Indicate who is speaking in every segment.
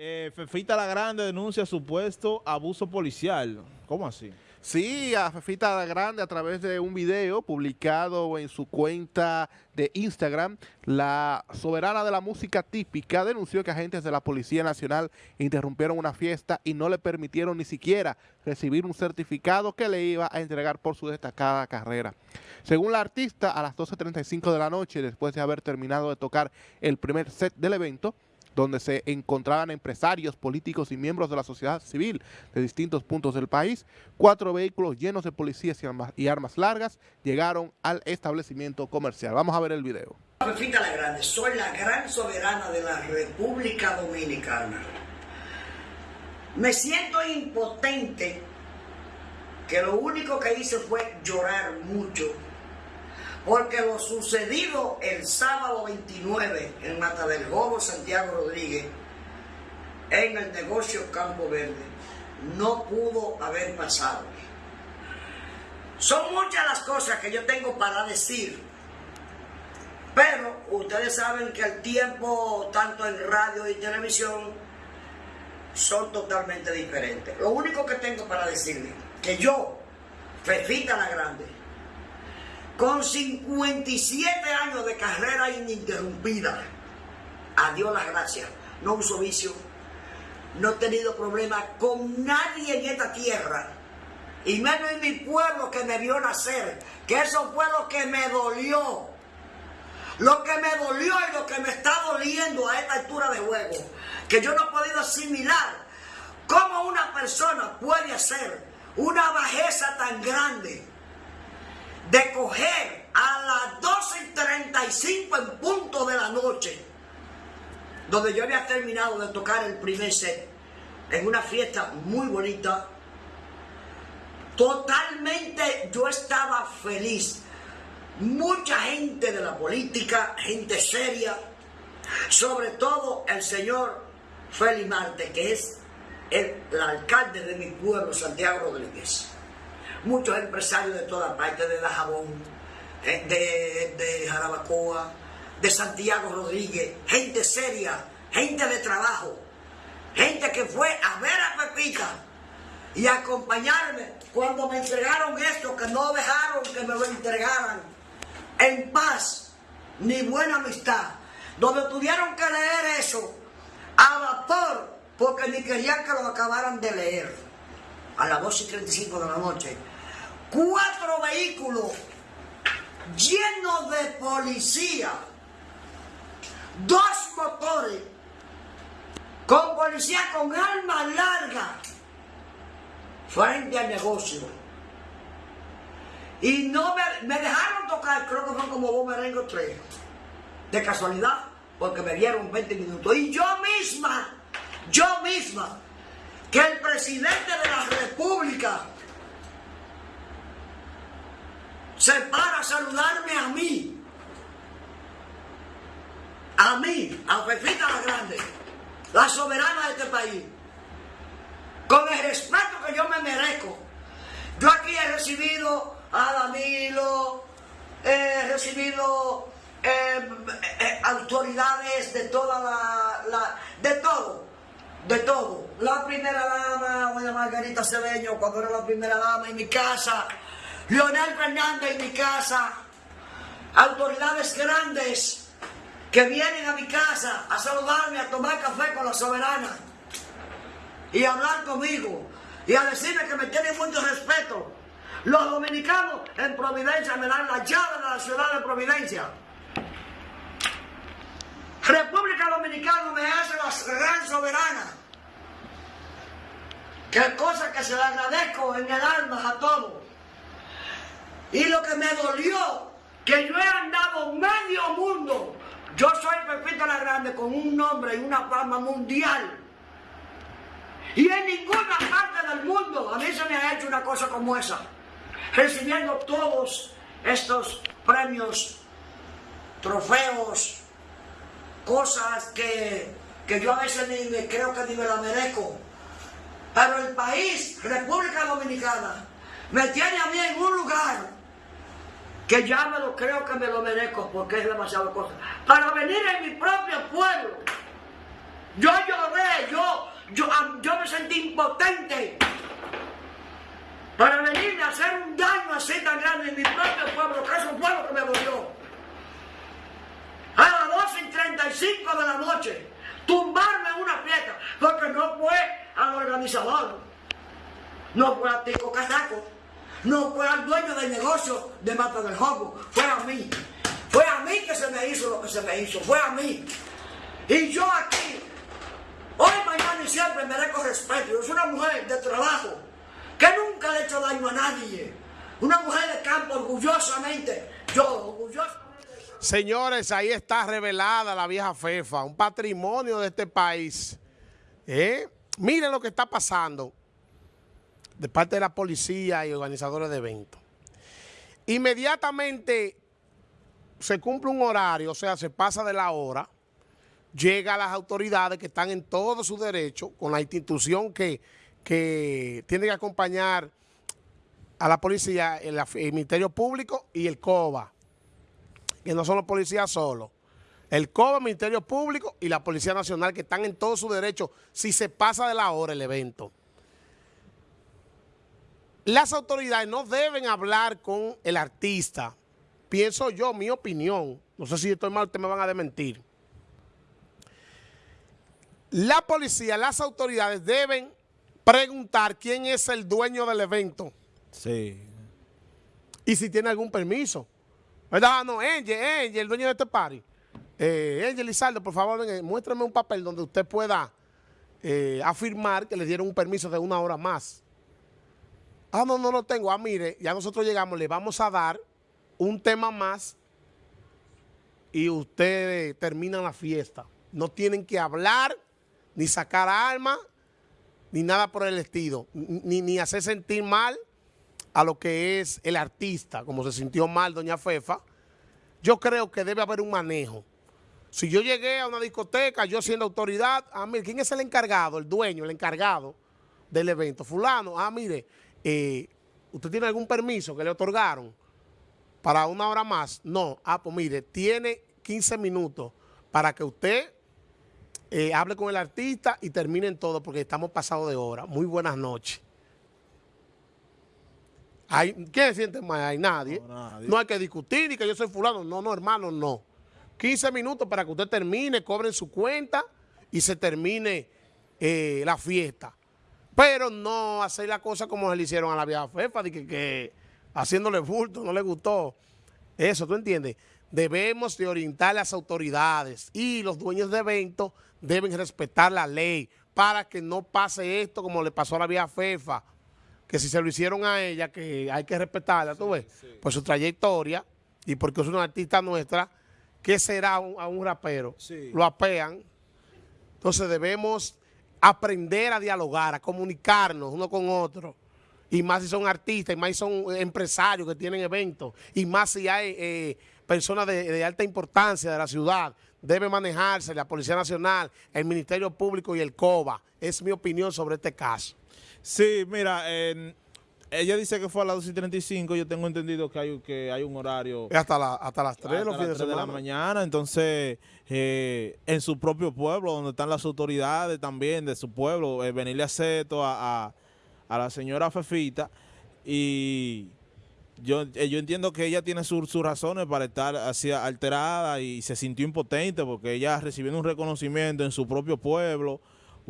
Speaker 1: Eh, Fefita la Grande denuncia supuesto abuso policial. ¿Cómo así?
Speaker 2: Sí, a Fefita la Grande a través de un video publicado en su cuenta de Instagram, la soberana de la música típica denunció que agentes de la Policía Nacional interrumpieron una fiesta y no le permitieron ni siquiera recibir un certificado que le iba a entregar por su destacada carrera. Según la artista, a las 12.35 de la noche, después de haber terminado de tocar el primer set del evento, donde se encontraban empresarios, políticos y miembros de la sociedad civil de distintos puntos del país. Cuatro vehículos llenos de policías y armas, largas llegaron al establecimiento comercial. Vamos a ver el video.
Speaker 3: Soy la gran soberana de la República Dominicana. Me siento impotente que lo único que hice fue llorar mucho porque lo sucedido el sábado 29 en Mata del Gobo, Santiago Rodríguez, en el negocio Campo Verde, no pudo haber pasado. Son muchas las cosas que yo tengo para decir, pero ustedes saben que el tiempo, tanto en radio y televisión, son totalmente diferentes. Lo único que tengo para decirle, que yo, Fefita la Grande, con 57 años de carrera ininterrumpida. A Dios las gracias. No uso vicio. No he tenido problemas con nadie en esta tierra. Y menos en mi pueblo que me vio nacer. Que eso fue lo que me dolió. Lo que me dolió y lo que me está doliendo a esta altura de juego. Que yo no he podido asimilar cómo una persona puede hacer una bajeza tan grande de coger a las 12.35 en punto de la noche, donde yo había terminado de tocar el primer set, en una fiesta muy bonita, totalmente yo estaba feliz. Mucha gente de la política, gente seria, sobre todo el señor Félix Marte, que es el, el alcalde de mi pueblo, Santiago Rodríguez muchos empresarios de toda parte, de Dajabón, eh, de, de Jarabacoa, de Santiago Rodríguez, gente seria, gente de trabajo, gente que fue a ver a Pepita y acompañarme cuando me entregaron esto, que no dejaron que me lo entregaran. En paz ni buena amistad, donde tuvieron que leer eso a vapor porque ni querían que lo acabaran de leer. A las 2 y 35 de la noche, cuatro vehículos llenos de policía, dos motores, con policía con armas largas, frente al negocio. Y no me, dejaron tocar, creo que fue como vos merengo tres, de casualidad, porque me dieron 20 minutos. Y yo misma, yo misma, que el presidente de la República se para saludarme a mí, a mí, a Pepita la Grande, la soberana de este país, con el respeto que yo me merezco. Yo aquí he recibido a Danilo, he recibido eh, eh, autoridades de toda la, de todo, de todo. La primera dama, doña Margarita Cedeño, cuando era la primera dama en mi casa, Leonel Fernández en mi casa, autoridades grandes que vienen a mi casa a saludarme, a tomar café con la soberana y a hablar conmigo y a decirme que me tienen mucho respeto. Los dominicanos en Providencia me dan la llave de la ciudad de Providencia. República Dominicana me hace la gran soberana. Qué cosa que se le agradezco en el alma a todos. Y lo que me dolió, que yo he andado medio mundo. Yo soy Pepita la Grande con un nombre y una fama mundial. Y en ninguna parte del mundo a mí se me ha hecho una cosa como esa. Recibiendo todos estos premios, trofeos, cosas que, que yo a veces ni me creo que ni me la merezco. Pero el país, República Dominicana, me tiene a mí en un lugar que ya me lo creo que me lo merezco porque es demasiado cosa. Para venir en mi propio pueblo, yo lloré, yo impotente para venirme a hacer un daño así tan grande en mi propio pueblo, que es un pueblo que me volvió. A las 12 y 35 de la noche, tumbarme en una fiesta, porque no fue al organizador, no fue a Tico Casaco, no fue al dueño del negocio de Mata del Jogo, fue a mí. Fue a mí que se me hizo lo que se me hizo, fue a mí. Y yo aquí, hoy, mañana y siempre merezco respeto. Yo soy una mujer de trabajo que nunca le he hecho daño a nadie. Una mujer de campo orgullosamente, yo orgullosamente.
Speaker 4: Señores, ahí está revelada la vieja FEFA, un patrimonio de este país. ¿Eh? Miren lo que está pasando de parte de la policía y organizadores de eventos. Inmediatamente se cumple un horario, o sea, se pasa de la hora, llega a las autoridades que están en todo su derecho, con la institución que, que tiene que acompañar a la policía, el, Ministerio Público y el COBA, que no son los policías solos. El COBA, el Ministerio Público y la Policía Nacional que están en todo su derecho si se pasa de la hora el evento. Las autoridades no deben hablar con el artista, pienso yo, mi opinión, no sé si estoy mal, ustedes me van a desmentir. La policía, las autoridades deben preguntar quién es el dueño del evento.
Speaker 1: Sí.
Speaker 4: Y si tiene algún permiso. ¿Verdad? No, Angel, Angel, el dueño de este party. Eh, Angel Lizardo, por favor, venga, muéstrame un papel donde usted pueda eh, afirmar que le dieron un permiso de una hora más. Ah, no, no lo tengo. Ah, mire, ya nosotros llegamos, le vamos a dar un tema más y ustedes terminan la fiesta. No tienen que hablar, ni sacar armas, ni nada por el estilo, ni, ni hacer sentir mal a lo que es el artista, como se sintió mal doña Fefa. Yo creo que debe haber un manejo. Si yo llegué a una discoteca, yo siendo autoridad, ah, mire, ¿quién es el encargado, el dueño, el encargado del evento? Fulano, ah, mire, eh, ¿usted tiene algún permiso que le otorgaron? para una hora más. No, ah, pues mire, tiene 15 minutos para que usted eh, hable con el artista y terminen todo porque estamos pasados de hora. Muy buenas noches. Hay, ¿Quién siente más? Hay nadie. No, nadie. no hay que discutir y que yo soy fulano. No, no, hermano, no. 15 minutos para que usted termine, cobren su cuenta y se termine eh, la fiesta. Pero no hacer la cosa como se le hicieron a la vieja Fefa, de que, que haciéndole bulto, no le gustó. Eso, ¿tú entiendes? Debemos de orientar a las autoridades y los dueños de eventos deben respetar la ley para que no pase esto como le pasó a la vieja FEFA, que si se lo hicieron a ella, que hay que respetarla, ¿tú ves? Sí. Por su trayectoria y porque es una artista nuestra, ¿qué será un, a un rapero? Sí. Lo apean. Entonces debemos aprender a dialogar, a comunicarnos uno con otro y más si son artistas, y más si son empresarios que tienen eventos, y más si hay eh, personas de, de, alta importancia de la ciudad, debe manejarse la Policía Nacional, el Ministerio Público y el COBA. Es mi opinión sobre este caso.
Speaker 1: Sí, mira, eh, ella dice que fue a las 2 y 35, yo tengo entendido que hay, que hay un horario...
Speaker 4: Hasta, la, hasta las 3
Speaker 1: hasta
Speaker 4: los fines
Speaker 1: de, de, la mañana, entonces eh, en su propio pueblo, donde están las autoridades también de su pueblo, eh, venirle a hacer esto a, a a la señora Fefita y yo, eh, yo entiendo que ella tiene sus su razones para estar así alterada y se sintió impotente porque ella recibiendo un reconocimiento en su propio pueblo,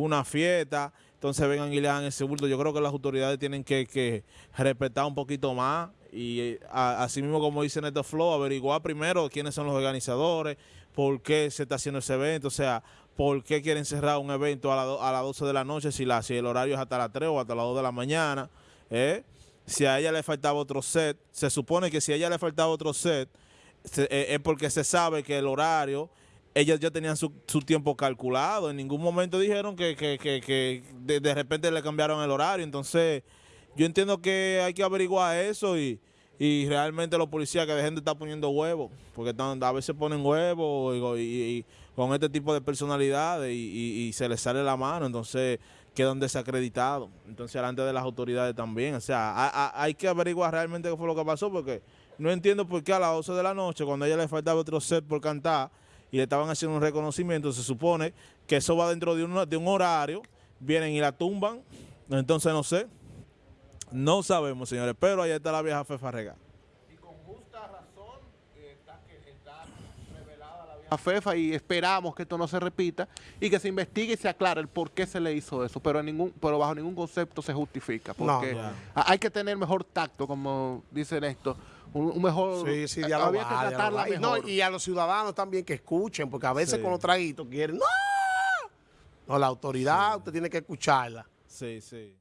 Speaker 1: una fiesta, entonces vengan y le dan ese bulto. Yo creo que las autoridades tienen que, respetar un poquito más y a, así mismo como dice Neto Flow, averiguar primero quiénes son los organizadores, por qué se está haciendo ese evento, o sea, por qué quieren cerrar un evento a, la, a las 12 de la noche si el horario es hasta las 3 o hasta las 2 de la mañana. ¿eh? Si a ella le faltaba otro set, se supone que si a ella le faltaba otro set, se, eh, es porque se sabe que el horario, ellas ya tenían su, su tiempo calculado. En ningún momento dijeron que, que, que, que de, de, repente le cambiaron el horario. Entonces, yo entiendo que hay que averiguar eso y, y realmente los policías que dejen de estar poniendo huevos, porque están, a veces ponen huevos y, con este tipo de personalidades y, y, se les sale la mano, entonces quedan desacreditados. Entonces, delante de las autoridades también. O sea, a, hay que averiguar realmente qué fue lo que pasó, porque no entiendo por qué a las 12 de la noche, cuando a ella le faltaba otro set por cantar y le estaban haciendo un reconocimiento, se supone que eso va dentro de un, de un horario, vienen y la tumban, Entonces no sé. No sabemos, señores. Pero ahí está la vieja Fefa Rega.
Speaker 2: Y con justa razón está, revelada la vieja FEFA y esperamos que esto no se repita y que se investigue y se aclare el por qué se le hizo eso, pero, en ningún, pero bajo ningún concepto se justifica, porque
Speaker 1: No, no.
Speaker 2: ha- hay que tener mejor tacto, como dicen esto, un, un mejor...
Speaker 4: Sí,
Speaker 2: había que tratarla.
Speaker 4: Y, no,
Speaker 2: mejor.
Speaker 4: y a los ciudadanos también que escuchen, porque a veces
Speaker 1: Sí.
Speaker 4: con los traguitos quieren, ¡no! No, la autoridad usted tiene que escucharla.
Speaker 1: Sí, sí.